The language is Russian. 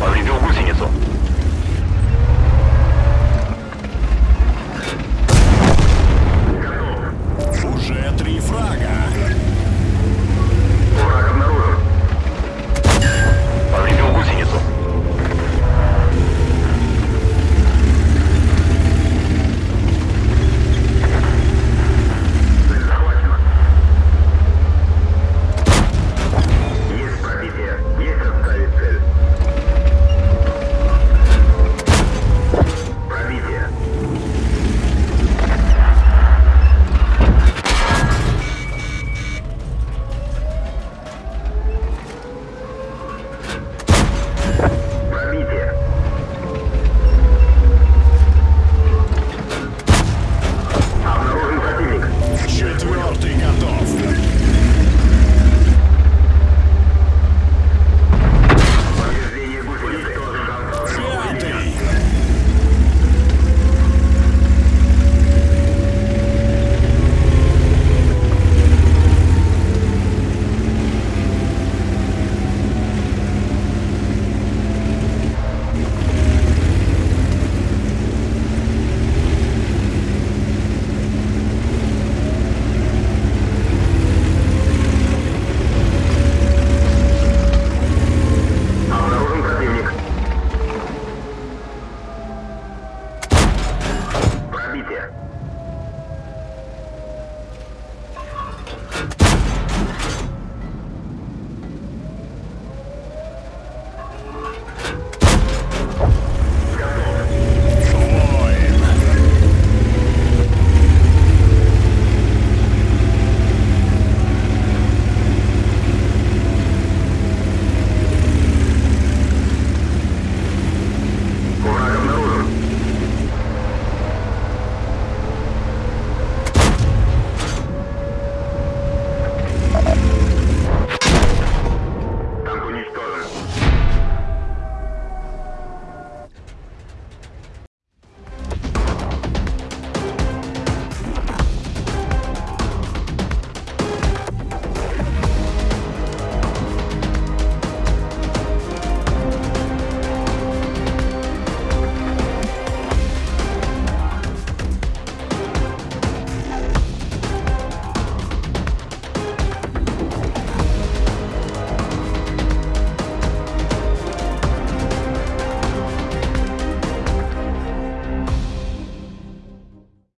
Повредил гусеницу. Готов. Уже три фрага.